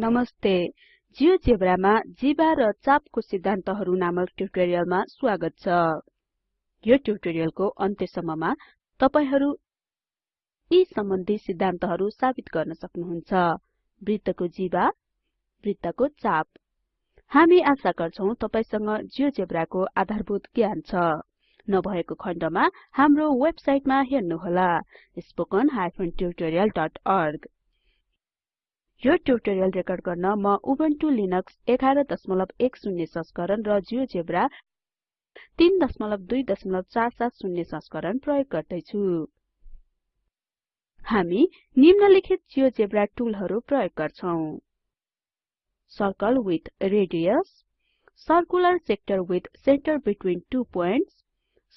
नमस्ते। जियोजेब्रामा जीवा र चापको सिद्धान्तहरु नामक ट्युटोरियलमा स्वागत छ। यो ट्युटोरियलको अन्त्यसम्ममा तपाईहरु यी सम्बन्धी सिद्धान्तहरु साबित गर्न सक्नुहुन्छ। वृत्तको जीवा वृत्तको चाप। हामी आशा गर्छौं तपाईसँग जियोजेब्राको आधारभूत ज्ञान छ। नभएको खण्डमा हाम्रो वेबसाइटमा हेर्नुहोला। spoken tutorialorg यो ट्युटोरियल रेकर्ड गर्न म उबुन्टु लिनक्स 1110 संस्करण र जियोजेब्रा 32470 संस्करण प्रयोग गर्दै छु हामी निम्नलिखित जियोजेब्रा टुलहरु प्रयोग गर्छौं। Circle with radius circular sector with centre between two points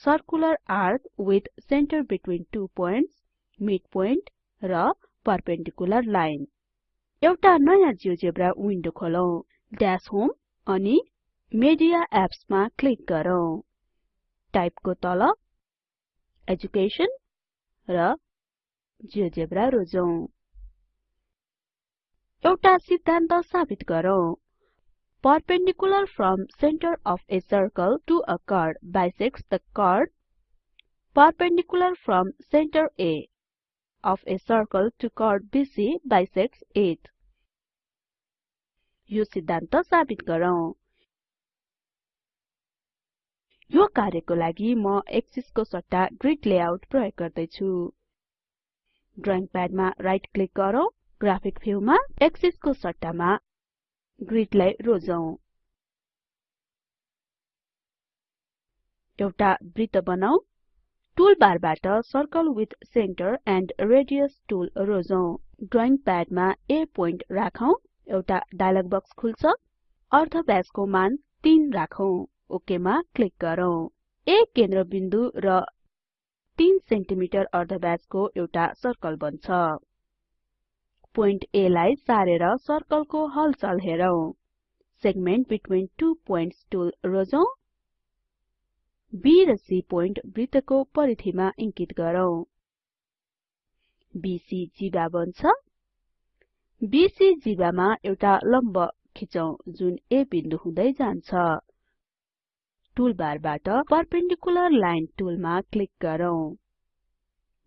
circular arc with centre between two points midpoint र परपेन्डिकुलर लाइन। एउटा नयाँ जियोजेब्रा विन्डो खोलौं ड्याश होम अनि मेडिया एप्स मा क्लिक गरौँ टाइपको तल एजुकेशन र जियोजेब्रा रोजौं एउटा सिद्धान्त साबित गरौँ perpendicular from center of a circle to a chord bisects the chord perpendicular from center A of a circle to chord BC bisects it यो सिद्धान्त साबित गरौँ। यो कार्यको लागि म एक्सिसको सट्टा ग्रिड लेआउट प्रयोग गर्दै छु ड्रइङ प्याडमा राइट क्लिक गरौँ ग्राफिक भ्यूमा एक्सिसको सट्टामा ग्रिडलाई रोजौं। एउटा वृत्त बनाऊ टुलबारबाट circle with centre and radius tool रोजौं। Drawing प्याडमा A पोइन्ट राखौं। एउटा डायलग बक्स खुल्छ। अर्धव्यासको मान 3 राखौं। ओके मा क्लिक गरौँ। A केन्द्रबिन्दु र 3 सेन्टिमिटर अर्धव्यासको एउटा सर्कल बन्छ। पोइन्ट A लाई सारेर सर्कलको हलचल हेरौं। Segment between two points tool रोजौं। B र C पोइन्ट वृत्तको परिधिमा इङ्कित गरौँ। जिवा बन्छ। BC जिवामा एउटा लम्ब खिचौं जुन A बिन्दु हुँदै जान्छ। टुलबारबाट परपेन्डिकुलर लाइन टुलमा क्लिक गरौँ।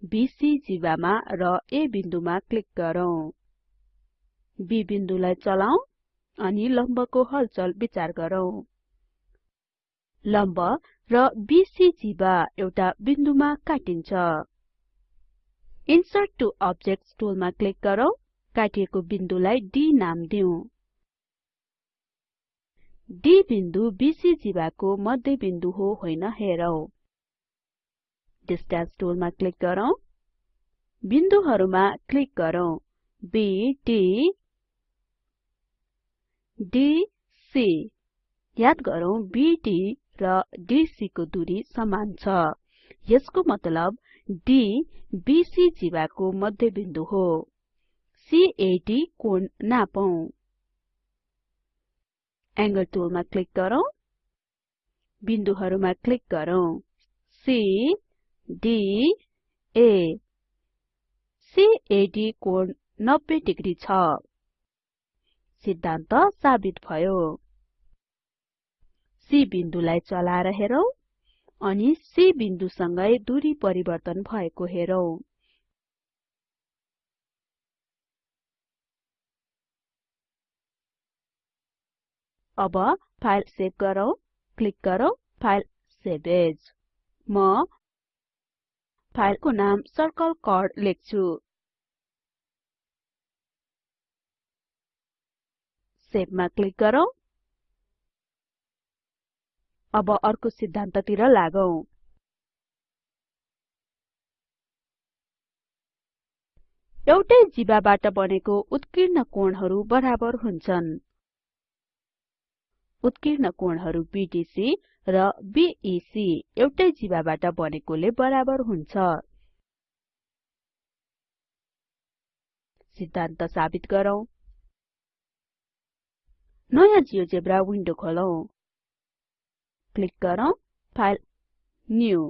BC जिवामा र A बिन्दुमा क्लिक गरौँ। B बिन्दुलाई चलाऊ अनि लम्बको हलचल विचार गरौँ। लम्ब र BC जिवा एउटा बिन्दुमा काटिन्छ। इन्सर्ट टु अब्जेक्ट्स टुलमा क्लिक गरौँ। काटिएको बिन्दुलाई D नाम दिऊ D बिन्दु BC जीवाको मध्य बिन्दु हो होइन हेरौं। डिस्टेन्स टुलमा क्लिक गरौँ। बिन्दुहरुमा क्लिक गरौँ। B D D C याद गरौँ BD र DC को दूरी समान छ। यसको मतलब D BC जीवाको मध्य बिन्दु हो। CAD कोण नापौं एंगल टुलमा क्लिक गरौँ बिन्दुहरुमा क्लिक गरौँ C D A. CAD कोण 90 डिग्री छ सिद्धान्त साबित भयो C बिन्दुलाई चलाएर हेरौं अनि C बिन्दुसँगै दूरी परिवर्तन भएको हेरौं अब फाइल सेभ गरौँ क्लिक गरौँ फाइल सेभ एज म फाइलको नाम सर्कल कर्ड लेख्छु। सेभमा क्लिक गरौँ। अब अर्को सिद्धान्ततिर लागौं। एउटै जीवाबाट बनेको उत्कीर्ण कोणहरू बराबर हुन्छन्। उत्कीर्ण कोणहरू BDC र BEC एउटै जीवाबाट बनेकोले बराबर हुन्छ। सिद्धान्त साबित गरौँ। नयाँ जियोजेब्रा विन्डो खोलौं। क्लिक गरौँ फाइल न्यू।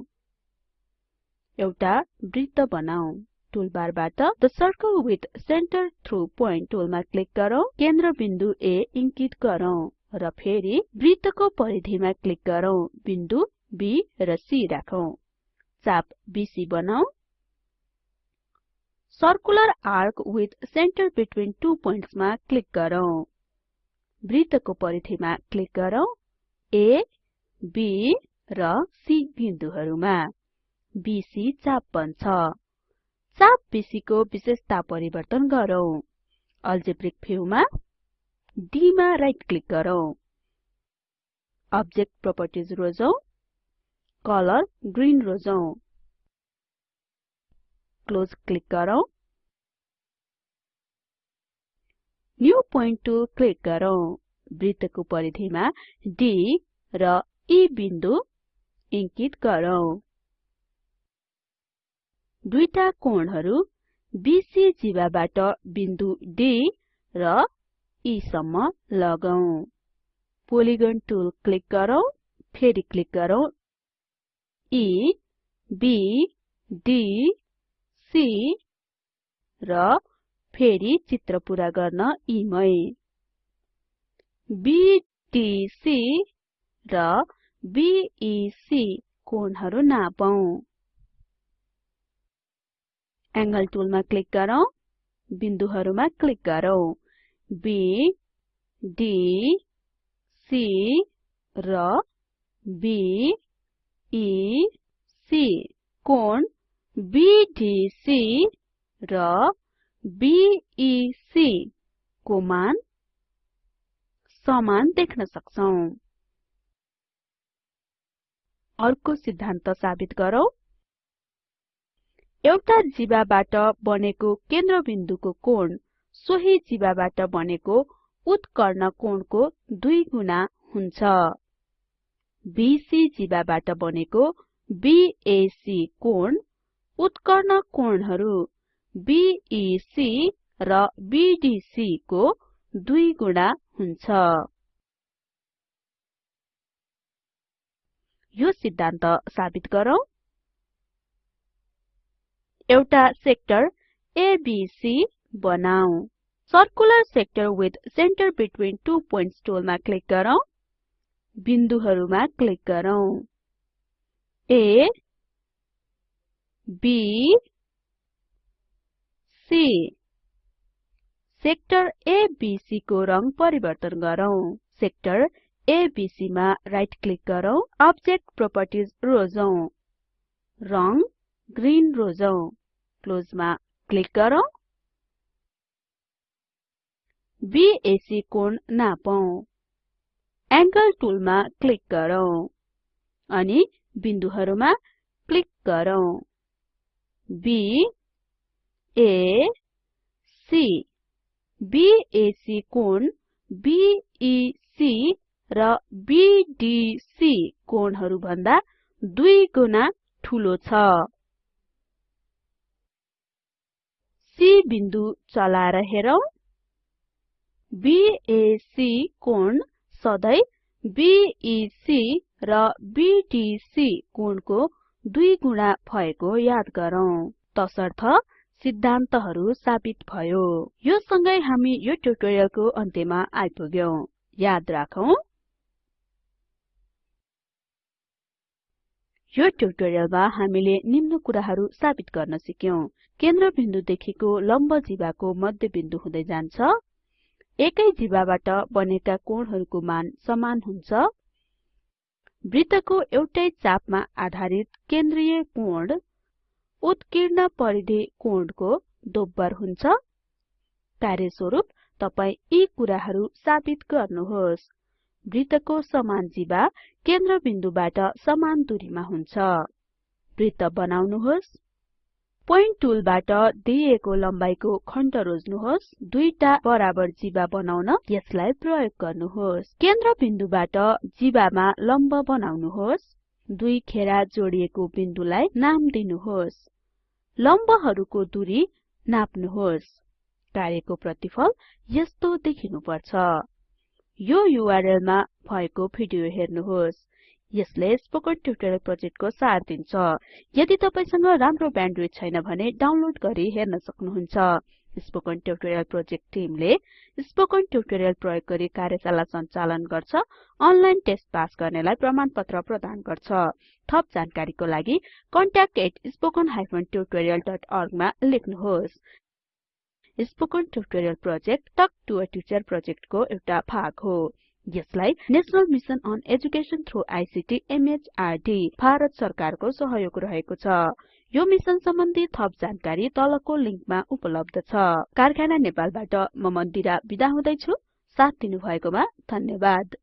एउटा वृत्त बनाऊ। टुलबारबाट the circle with centre through point टुलमा click गरौँ। केन्द्र बिन्दु A इन्कित गरौँ। र फेरि वृत्तको परिधिमा क्लिक गरौँ। बिन्दु B र C राखौं। चाप BC बनाऊ। Circular arc with centre between two points मा क्लिक गरौँ। वृत्तको परिधिमा क्लिक गरौँ। A B र C बिन्दुहरुमा। BC चाप बन्छ चाप BC को विशेषता परिवर्तन गरौँ। अल्जेब्रिक भ्यूमा D मा राइट क्लिक गरौँ। अब्जेक्ट प्रोपर्टिज रोजौं। कलर ग्रीन रोजौं। क्लोज क्लिक गरौँ। न्यू पोइन्ट टुल क्लिक गरौँ। वृत्तको परिधिमा D र E बिन्दु इन्कित गरौँ। दुईटा कोणहरु BC जीवाबाट बिन्दु D र E सम्म लगाऊ। पोलिगन टुल क्लिक गरौँ फेरि क्लिक गरौँ। E B D C र फेरि चित्र पूरा गर्न E मै BDC र BEC कोणहरु नापौं। एंगल टुलमा क्लिक गरौँ बिन्दुहरुमा क्लिक गरौँ। B D C र B E C. कोण BDC र BEC को मान समान देख्न सक्छौं। अर्को सिद्धान्त साबित गरौँ। एउटा जीवाबाट बनेको केन्द्रबिन्दुको कोण सोही जीवाबाट बनेको उत्कर्ण कोणको दुई गुणा हुन्छ। BC जीवाबाट बनेको BAC कोण उत्कर्ण कोणहरु BEC र BDC को दुई गुणा हुन्छ। यो सिद्धान्त साबित गरौँ। एउटा सेक्टर ABC बनाऊ। Circular sector with centre between two points टुलमा click गरौँ। बिन्दुहरुमा क्लिक गरौँ। A B C sector ABC को रंग परिवर्तन गरौँ। सेक्टर ABC मा राइट क्लिक गरौँ। अब्जेक्ट प्रोपर्टिज रोजौं। रंग ग्रीन रोजौं। क्लोजमा क्लिक गरौँ। BAC कोण नापौं एंगल टुलमा क्लिक गरौँ अनि बिन्दुहरुमा क्लिक गरौँ। B A C BAC कोण BEC र BDC कोणहरु भन्दा दुई गुणा ठूलो छ। C बिन्दु चलाएर हेरौं। BAC कोण सधै BEC र BDC कोणको दुई गुणा भएको याद गरौँ। तसर्थ सिद्धान्तहरु साबित भयो। यो सँगै हामी यो ट्युटोरियलको अन्त्यमा आइपुग्यौं। याद राखौं। यो ट्युटोरियलमा हामीले निम्न कुराहरु साबित गर्न सिक्यौं। केन्द्रबिन्दुदेखिको लम्ब जीवाको मध्यबिन्दु हुँदै जान्छ। एकै जीवाबाट बनेका कोणहरुको मान समान हुन्छ? वृत्तको एउटै चापमा आधारित केन्द्रीय कोण उत्कीर्ण परिधि कोणको दोब्बर हुन्छ? कार्यस्वरूप तपाई यी कुराहरु साबित गर्नुहोस्। वृत्तको समान जीवा केन्द्रबिन्दुबाट समान दूरीमा हुन्छ। वृत्त बनाउनुहोस्। पोइन्ट टुलबाट दिइएको लम्बाइको खण्ड रोज्नुहोस्। दुईटा बराबर जीवा बनाउन यसलाई प्रयोग गर्नुहोस्। केन्द्रबिन्दुबाट जीवामा लम्ब बनाउनुहोस्। दुई खेरा जोडिएको बिन्दुलाई नाम दिनुहोस्। लम्बहरुको दूरी नाप्नुहोस्। कार्यको प्रतिफल यस्तो देखिनुपर्छ। यो URL भएको भिडियो हेर्नुहोस्। यसले स्पोकन ट्युटोरियल प्रोजेक्टको सार दिन्छ। यदि तपाईसँग राम्रो ब्यान्डविड्थ छैन भने डाउनलोड गरी हेर्न सक्नुहुन्छ। स्पोकन ट्युटोरियल प्रोजेक्ट टिमले स्पोकन ट्युटोरियल प्रयोग गरी कार्यशाला सञ्चालन गर्छ अनलाइन टेस्ट पास गर्नेलाई प्रमाणपत्र प्रदान गर्छ। थप जानकारीको लागि contactspoken tutorialorg मा लेख्नुहोस्। Spoken tutorial project talk to a teacher प्रोजेक्टको एउटा भाग हो। यसलाई national mission on education through ICT MHRD Bharat सरकारको सहयोग रहेको छ। यो मिसन सम्बन्धी थप जानकारी तलको लिंकमा उपलब्ध छ। कारखाना नेपालबाट म मन्दिरा बिदा हुदैछु। साथ दिनुभएकोमा धन्यवाद।